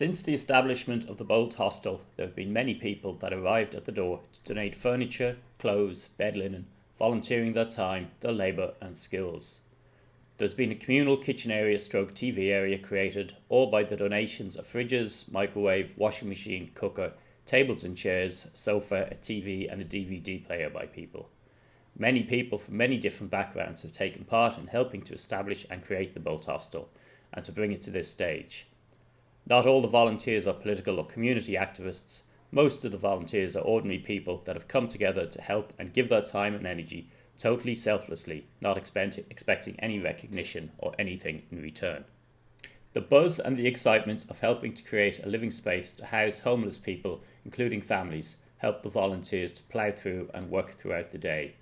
Since the establishment of the Bolt Hostel, there have been many people that arrived at the door to donate furniture, clothes, bed linen, volunteering their time, their labour and skills. There's been a communal kitchen area stroke TV area created, all by the donations of fridges, microwave, washing machine, cooker, tables and chairs, sofa, a TV and a DVD player by people. Many people from many different backgrounds have taken part in helping to establish and create the Bolt Hostel and to bring it to this stage. Not all the volunteers are political or community activists. Most of the volunteers are ordinary people that have come together to help and give their time and energy totally selflessly, not expecting any recognition or anything in return. The buzz and the excitement of helping to create a living space to house homeless people, including families, helped the volunteers to plough through and work throughout the day.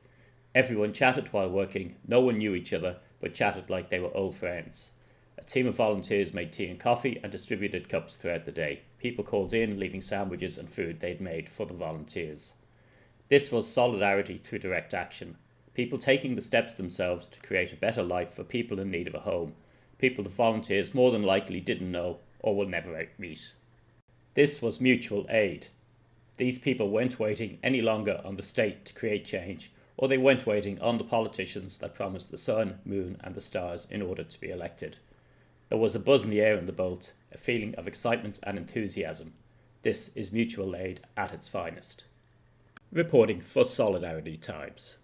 Everyone chatted while working, no one knew each other, but chatted like they were old friends. A team of volunteers made tea and coffee and distributed cups throughout the day. People called in, leaving sandwiches and food they'd made for the volunteers. This was solidarity through direct action. People taking the steps themselves to create a better life for people in need of a home. People the volunteers more than likely didn't know or will never meet. This was mutual aid. These people weren't waiting any longer on the state to create change, or they weren't waiting on the politicians that promised the sun, moon, and the stars in order to be elected. There was a buzz in the air in the Bolt, a feeling of excitement and enthusiasm. This is mutual aid at its finest. Reporting for Solidarity Times.